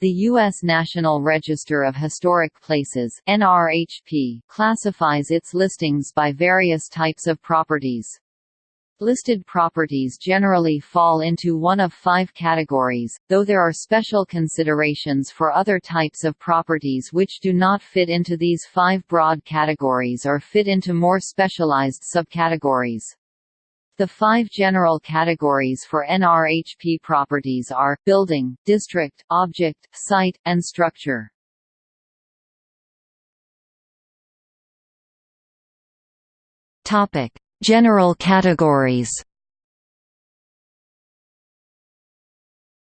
The U.S. National Register of Historic Places NRHP classifies its listings by various types of properties. Listed properties generally fall into one of five categories, though there are special considerations for other types of properties which do not fit into these five broad categories or fit into more specialized subcategories. The five general categories for NRHP properties are, building, district, object, site, and structure. General categories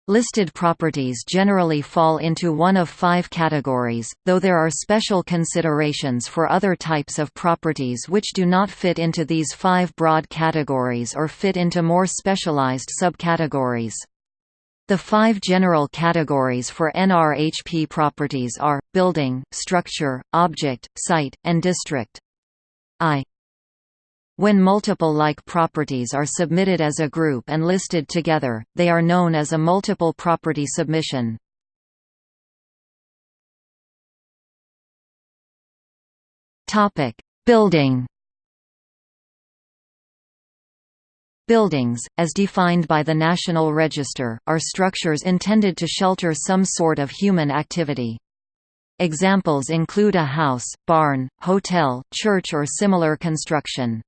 Listed properties generally fall into one of five categories, though there are special considerations for other types of properties which do not fit into these five broad categories or fit into more specialized subcategories. The five general categories for NRHP properties are, building, structure, object, site, and district. I when multiple like properties are submitted as a group and listed together, they are known as a multiple property submission. Topic: Building. Buildings, as defined by the National Register, are structures intended to shelter some sort of human activity. Examples include a house, barn, hotel, church or similar construction.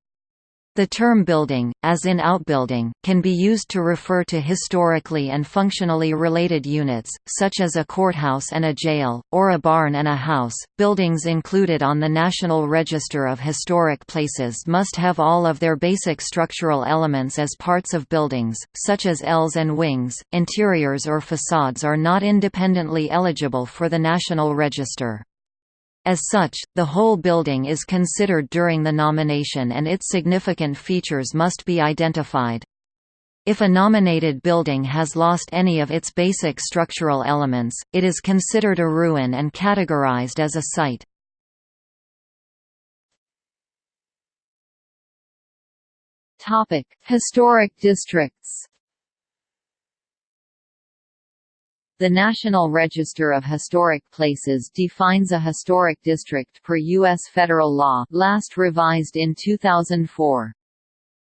The term building, as in outbuilding, can be used to refer to historically and functionally related units, such as a courthouse and a jail, or a barn and a house. Buildings included on the National Register of Historic Places must have all of their basic structural elements as parts of buildings, such as ells and wings. Interiors or facades are not independently eligible for the National Register. As such, the whole building is considered during the nomination and its significant features must be identified. If a nominated building has lost any of its basic structural elements, it is considered a ruin and categorized as a site. Historic districts The National Register of Historic Places defines a historic district per U.S. federal law last revised in 2004.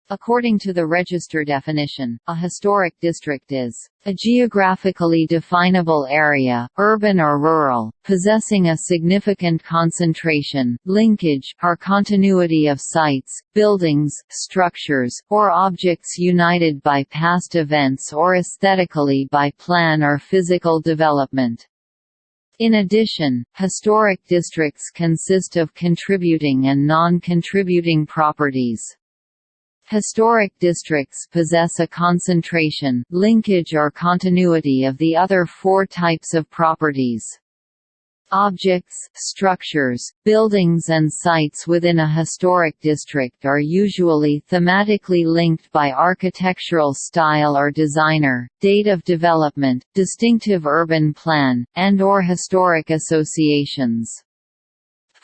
According to the register definition, a historic district is a geographically definable area, urban or rural, possessing a significant concentration, linkage, or continuity of sites, buildings, structures, or objects united by past events or aesthetically by plan or physical development. In addition, historic districts consist of contributing and non-contributing properties. Historic districts possess a concentration, linkage or continuity of the other four types of properties. Objects, structures, buildings and sites within a historic district are usually thematically linked by architectural style or designer, date of development, distinctive urban plan, and or historic associations.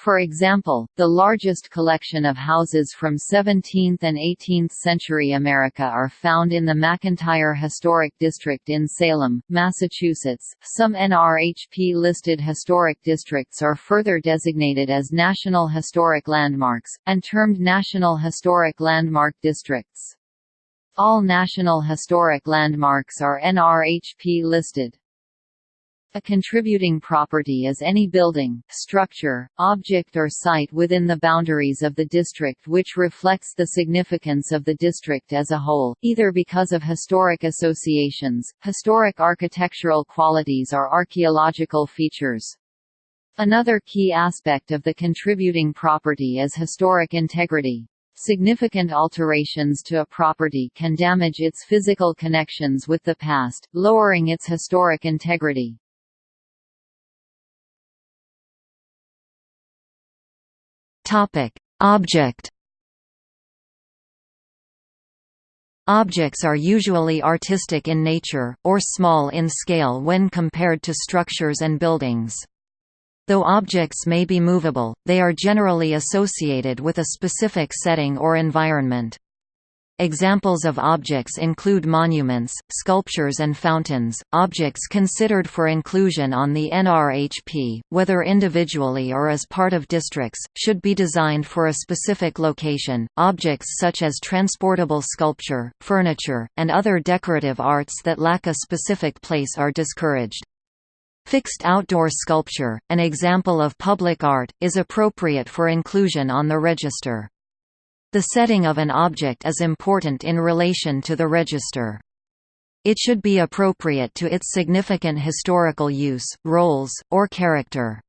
For example, the largest collection of houses from 17th and 18th century America are found in the McIntire Historic District in Salem, Massachusetts. Some NRHP listed historic districts are further designated as National Historic Landmarks, and termed National Historic Landmark Districts. All National Historic Landmarks are NRHP listed. A contributing property is any building, structure, object or site within the boundaries of the district which reflects the significance of the district as a whole, either because of historic associations, historic architectural qualities or archaeological features. Another key aspect of the contributing property is historic integrity. Significant alterations to a property can damage its physical connections with the past, lowering its historic integrity. Topic: Object. Objects are usually artistic in nature, or small in scale when compared to structures and buildings. Though objects may be movable, they are generally associated with a specific setting or environment. Examples of objects include monuments, sculptures and fountains. Objects considered for inclusion on the NRHP, whether individually or as part of districts, should be designed for a specific location. Objects such as transportable sculpture, furniture, and other decorative arts that lack a specific place are discouraged. Fixed outdoor sculpture, an example of public art, is appropriate for inclusion on the register. The setting of an object is important in relation to the register. It should be appropriate to its significant historical use, roles, or character.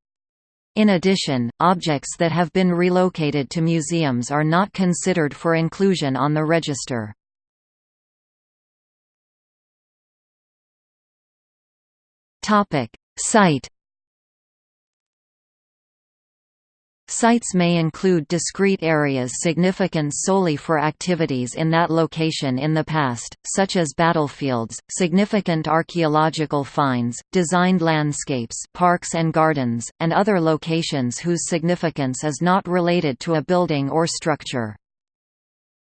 In addition, objects that have been relocated to museums are not considered for inclusion on the register. Site Sites may include discrete areas significant solely for activities in that location in the past, such as battlefields, significant archaeological finds, designed landscapes parks and gardens, and other locations whose significance is not related to a building or structure.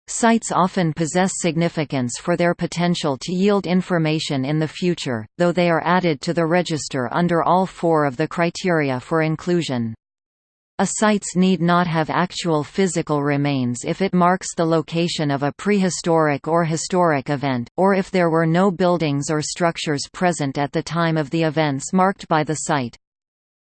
Sites often possess significance for their potential to yield information in the future, though they are added to the register under all four of the criteria for inclusion. A sites need not have actual physical remains if it marks the location of a prehistoric or historic event, or if there were no buildings or structures present at the time of the events marked by the site.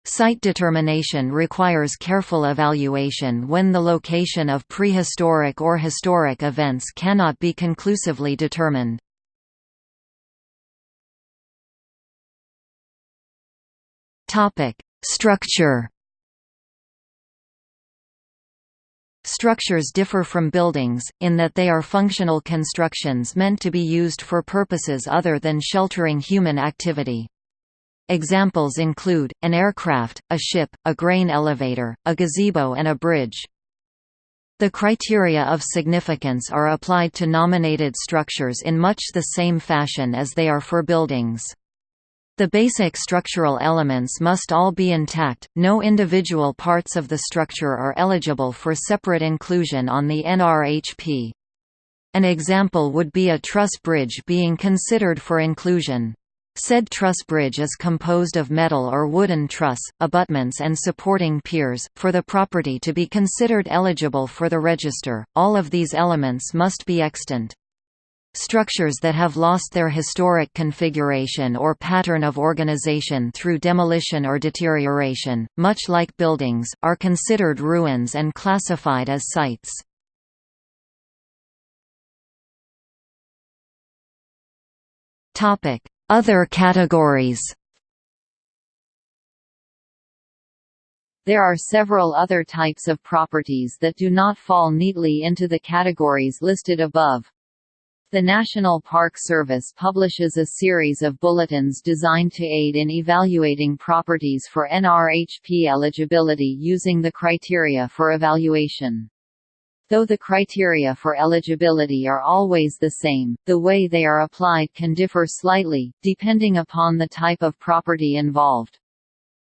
Site determination requires careful evaluation when the location of prehistoric or historic events cannot be conclusively determined. Structure Structures differ from buildings, in that they are functional constructions meant to be used for purposes other than sheltering human activity. Examples include, an aircraft, a ship, a grain elevator, a gazebo and a bridge. The criteria of significance are applied to nominated structures in much the same fashion as they are for buildings. The basic structural elements must all be intact, no individual parts of the structure are eligible for separate inclusion on the NRHP. An example would be a truss bridge being considered for inclusion. Said truss bridge is composed of metal or wooden truss, abutments and supporting piers. For the property to be considered eligible for the register, all of these elements must be extant. Structures that have lost their historic configuration or pattern of organization through demolition or deterioration, much like buildings, are considered ruins and classified as sites. Other categories There are several other types of properties that do not fall neatly into the categories listed above. The National Park Service publishes a series of bulletins designed to aid in evaluating properties for NRHP eligibility using the criteria for evaluation. Though the criteria for eligibility are always the same, the way they are applied can differ slightly, depending upon the type of property involved.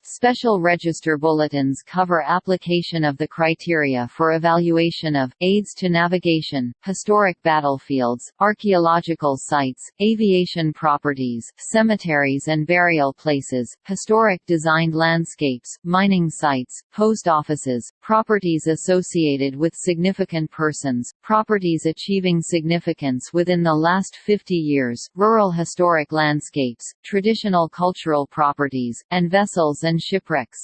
Special register bulletins cover application of the criteria for evaluation of, aids to navigation, historic battlefields, archaeological sites, aviation properties, cemeteries and burial places, historic designed landscapes, mining sites, post offices, properties associated with significant persons, properties achieving significance within the last 50 years, rural historic landscapes, traditional cultural properties, and vessels and and shipwrecks.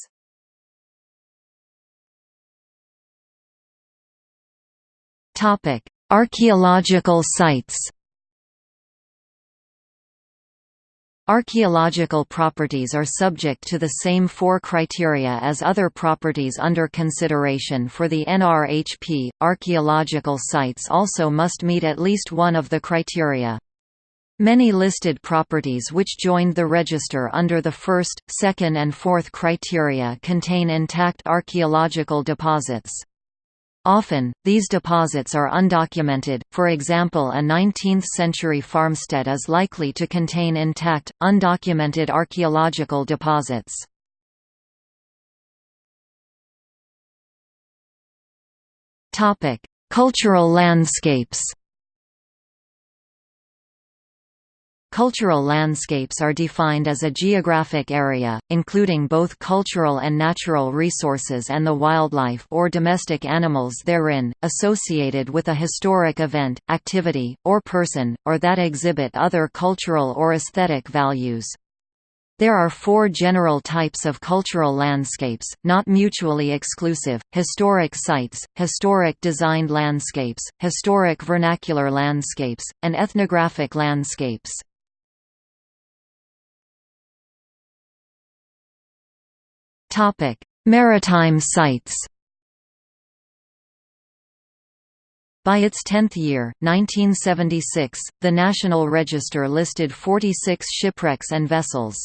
Topic: Archaeological sites. Archaeological properties are subject to the same four criteria as other properties under consideration for the NRHP. Archaeological sites also must meet at least one of the criteria. Many listed properties which joined the register under the first, second and fourth criteria contain intact archaeological deposits. Often, these deposits are undocumented, for example a 19th-century farmstead is likely to contain intact, undocumented archaeological deposits. Cultural landscapes Cultural landscapes are defined as a geographic area, including both cultural and natural resources and the wildlife or domestic animals therein, associated with a historic event, activity, or person, or that exhibit other cultural or aesthetic values. There are four general types of cultural landscapes, not mutually exclusive, historic sites, historic designed landscapes, historic vernacular landscapes, and ethnographic landscapes. Maritime sites By its 10th year, 1976, the National Register listed 46 shipwrecks and vessels.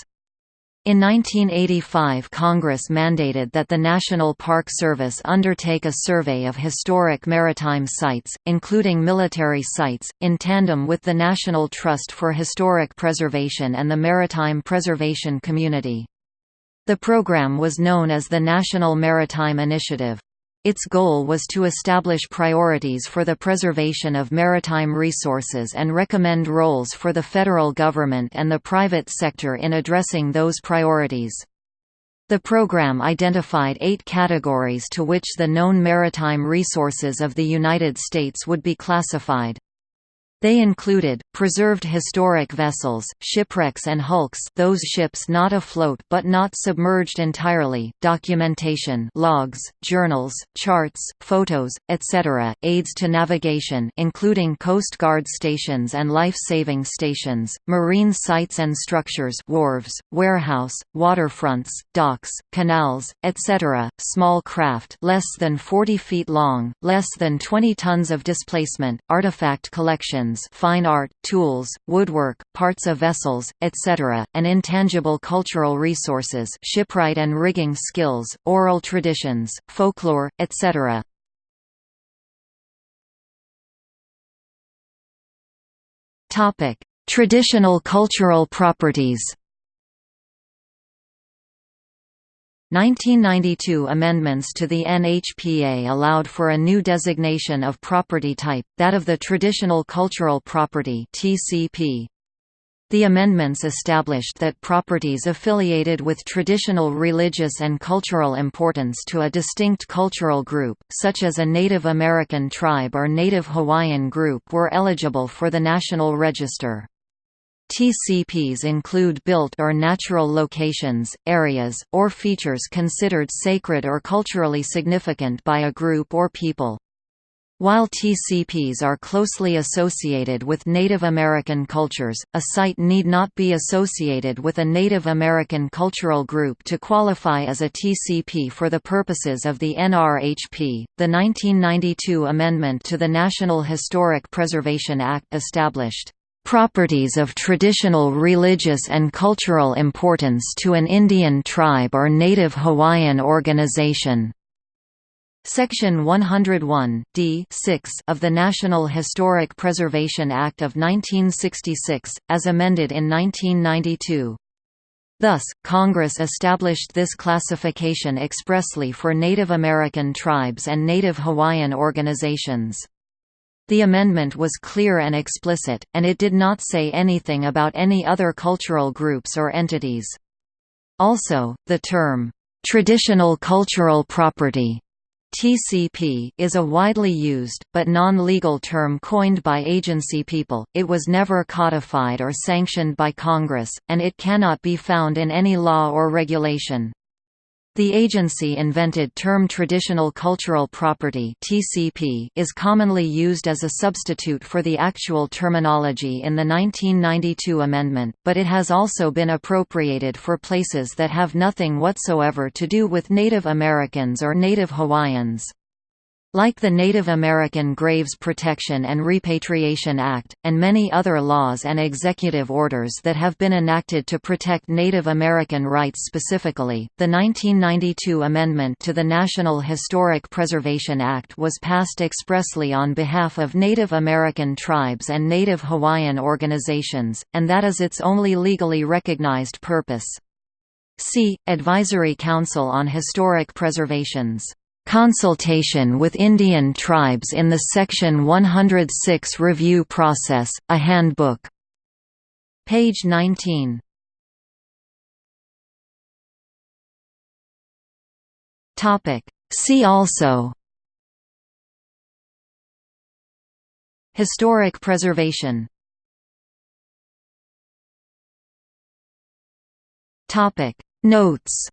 In 1985 Congress mandated that the National Park Service undertake a survey of historic maritime sites, including military sites, in tandem with the National Trust for Historic Preservation and the Maritime Preservation Community. The program was known as the National Maritime Initiative. Its goal was to establish priorities for the preservation of maritime resources and recommend roles for the federal government and the private sector in addressing those priorities. The program identified eight categories to which the known maritime resources of the United States would be classified. They included, preserved historic vessels, shipwrecks and hulks those ships not afloat but not submerged entirely, documentation logs, journals, charts, photos, etc., aids to navigation including Coast Guard stations and life-saving stations, marine sites and structures wharves, warehouse, waterfronts, docks, canals, etc., small craft less than 40 feet long, less than 20 tons of displacement, artifact fine art, tools, woodwork, parts of vessels, etc., and intangible cultural resources shipwright and rigging skills, oral traditions, folklore, etc. Traditional cultural properties 1992 amendments to the NHPA allowed for a new designation of property type, that of the Traditional Cultural Property (TCP). The amendments established that properties affiliated with traditional religious and cultural importance to a distinct cultural group, such as a Native American tribe or Native Hawaiian group were eligible for the National Register. TCPs include built or natural locations, areas, or features considered sacred or culturally significant by a group or people. While TCPs are closely associated with Native American cultures, a site need not be associated with a Native American cultural group to qualify as a TCP for the purposes of the NRHP. The 1992 amendment to the National Historic Preservation Act established properties of traditional religious and cultural importance to an Indian tribe or Native Hawaiian organization. Section 101 D of the National Historic Preservation Act of 1966, as amended in 1992. Thus, Congress established this classification expressly for Native American tribes and Native Hawaiian organizations. The amendment was clear and explicit, and it did not say anything about any other cultural groups or entities. Also, the term, "...traditional cultural property", TCP is a widely used, but non-legal term coined by agency people, it was never codified or sanctioned by Congress, and it cannot be found in any law or regulation. The agency invented term Traditional Cultural Property (TCP) is commonly used as a substitute for the actual terminology in the 1992 amendment, but it has also been appropriated for places that have nothing whatsoever to do with Native Americans or Native Hawaiians. Like the Native American Graves Protection and Repatriation Act, and many other laws and executive orders that have been enacted to protect Native American rights specifically, the 1992 amendment to the National Historic Preservation Act was passed expressly on behalf of Native American tribes and Native Hawaiian organizations, and that is its only legally recognized purpose. See, Advisory Council on Historic Preservations Consultation with Indian Tribes in the Section 106 Review Process, a Handbook. Page 19. See also. Historic preservation. Notes.